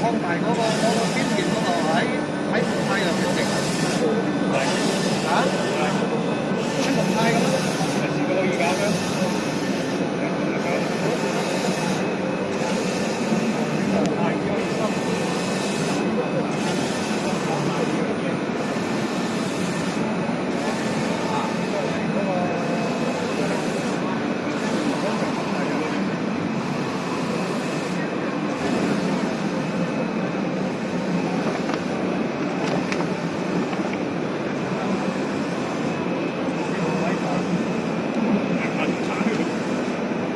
扩大嗰个嗰个宣传嗰度。